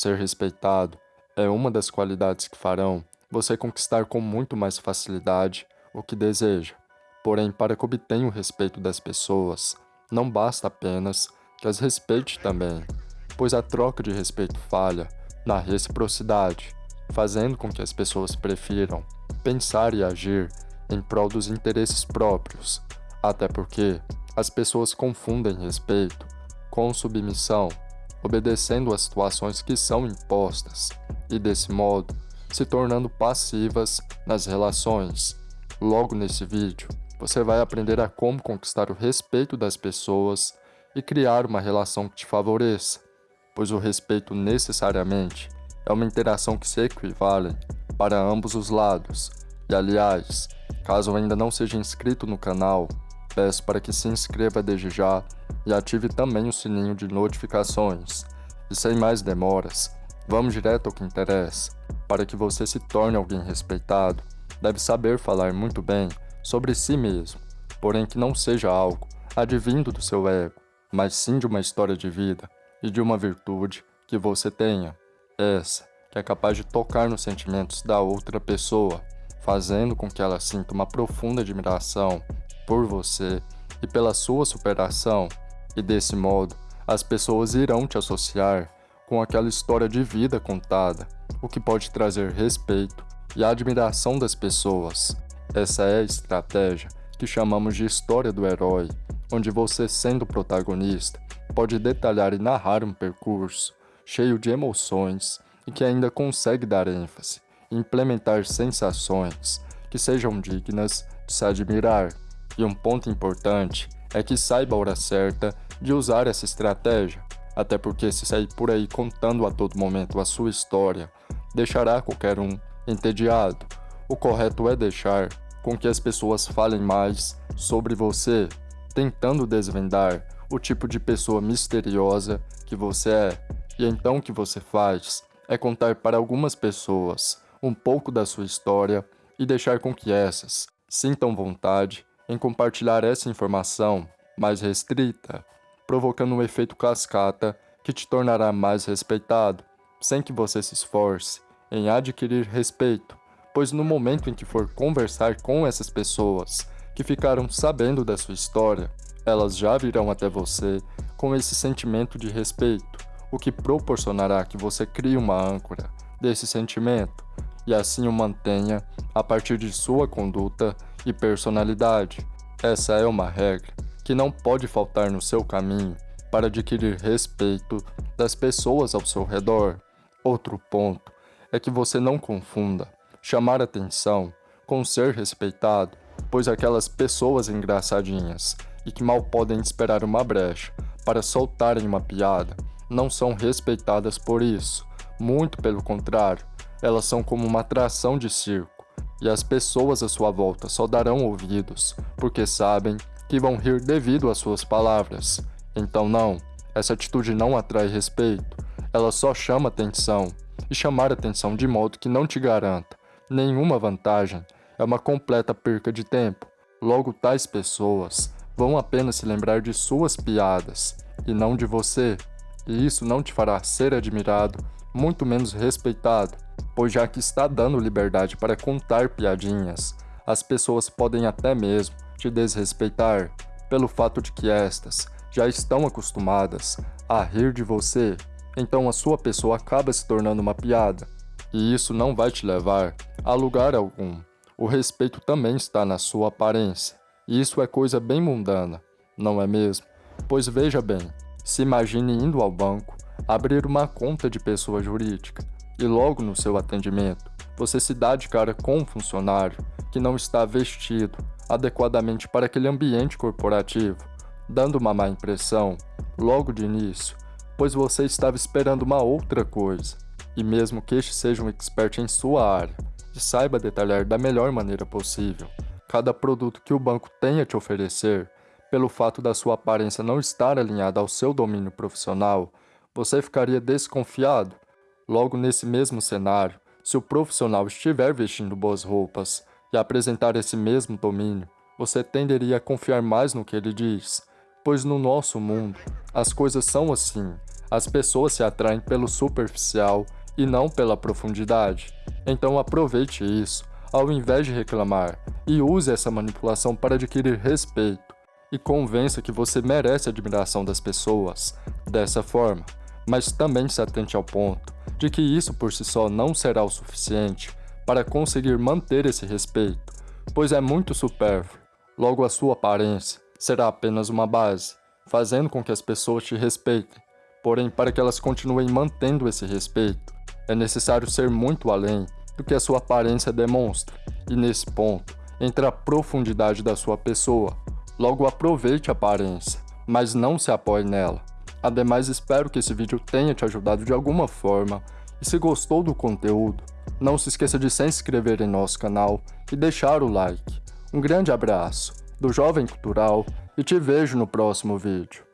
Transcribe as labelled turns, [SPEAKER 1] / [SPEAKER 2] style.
[SPEAKER 1] Ser respeitado é uma das qualidades que farão você conquistar com muito mais facilidade o que deseja. Porém, para que obtenha o respeito das pessoas, não basta apenas que as respeite também, pois a troca de respeito falha na reciprocidade, fazendo com que as pessoas prefiram pensar e agir em prol dos interesses próprios, até porque as pessoas confundem respeito com submissão, obedecendo às situações que são impostas e, desse modo, se tornando passivas nas relações. Logo nesse vídeo, você vai aprender a como conquistar o respeito das pessoas e criar uma relação que te favoreça, pois o respeito necessariamente é uma interação que se equivale para ambos os lados. E aliás, caso ainda não seja inscrito no canal, peço para que se inscreva desde já e ative também o sininho de notificações. E sem mais demoras, vamos direto ao que interessa. Para que você se torne alguém respeitado, deve saber falar muito bem sobre si mesmo, porém que não seja algo advindo do seu ego, mas sim de uma história de vida e de uma virtude que você tenha. Essa que é capaz de tocar nos sentimentos da outra pessoa, fazendo com que ela sinta uma profunda admiração por você e pela sua superação, e desse modo as pessoas irão te associar com aquela história de vida contada, o que pode trazer respeito e admiração das pessoas. Essa é a estratégia que chamamos de história do herói, onde você, sendo protagonista, pode detalhar e narrar um percurso cheio de emoções e que ainda consegue dar ênfase implementar sensações que sejam dignas de se admirar. E um ponto importante é que saiba a hora certa de usar essa estratégia, até porque se sair por aí contando a todo momento a sua história, deixará qualquer um entediado. O correto é deixar com que as pessoas falem mais sobre você, tentando desvendar o tipo de pessoa misteriosa que você é. E então o que você faz é contar para algumas pessoas um pouco da sua história e deixar com que essas sintam vontade em compartilhar essa informação mais restrita, provocando um efeito cascata que te tornará mais respeitado, sem que você se esforce em adquirir respeito, pois no momento em que for conversar com essas pessoas que ficaram sabendo da sua história, elas já virão até você com esse sentimento de respeito, o que proporcionará que você crie uma âncora desse sentimento e assim o mantenha a partir de sua conduta e personalidade. Essa é uma regra que não pode faltar no seu caminho para adquirir respeito das pessoas ao seu redor. Outro ponto é que você não confunda chamar atenção com ser respeitado, pois aquelas pessoas engraçadinhas e que mal podem esperar uma brecha para soltarem uma piada não são respeitadas por isso. Muito pelo contrário, elas são como uma atração de circo, e as pessoas à sua volta só darão ouvidos, porque sabem que vão rir devido às suas palavras. Então não, essa atitude não atrai respeito, ela só chama atenção, e chamar atenção de modo que não te garanta nenhuma vantagem é uma completa perca de tempo. Logo, tais pessoas vão apenas se lembrar de suas piadas e não de você, e isso não te fará ser admirado, muito menos respeitado, pois já que está dando liberdade para contar piadinhas, as pessoas podem até mesmo te desrespeitar pelo fato de que estas já estão acostumadas a rir de você então a sua pessoa acaba se tornando uma piada. E isso não vai te levar a lugar algum. O respeito também está na sua aparência. E isso é coisa bem mundana, não é mesmo? Pois veja bem, se imagine indo ao banco, abrir uma conta de pessoa jurídica, e logo no seu atendimento, você se dá de cara com um funcionário que não está vestido adequadamente para aquele ambiente corporativo, dando uma má impressão logo de início, pois você estava esperando uma outra coisa. E mesmo que este seja um expert em sua área e saiba detalhar da melhor maneira possível cada produto que o banco tem a te oferecer, pelo fato da sua aparência não estar alinhada ao seu domínio profissional, você ficaria desconfiado. Logo nesse mesmo cenário, se o profissional estiver vestindo boas roupas e apresentar esse mesmo domínio, você tenderia a confiar mais no que ele diz, pois no nosso mundo, as coisas são assim, As pessoas se atraem pelo superficial e não pela profundidade. Então aproveite isso, ao invés de reclamar, e use essa manipulação para adquirir respeito e convença que você merece a admiração das pessoas dessa forma, mas também se atente ao ponto de que isso por si só não será o suficiente para conseguir manter esse respeito, pois é muito supérfluo, logo a sua aparência será apenas uma base, fazendo com que as pessoas te respeitem. Porém, para que elas continuem mantendo esse respeito, é necessário ser muito além do que a sua aparência demonstra, e nesse ponto entra a profundidade da sua pessoa, Logo aproveite a aparência, mas não se apoie nela. Ademais, espero que esse vídeo tenha te ajudado de alguma forma, e se gostou do conteúdo, não se esqueça de se inscrever em nosso canal e deixar o like. Um grande abraço, do Jovem Cultural, e te vejo no próximo vídeo.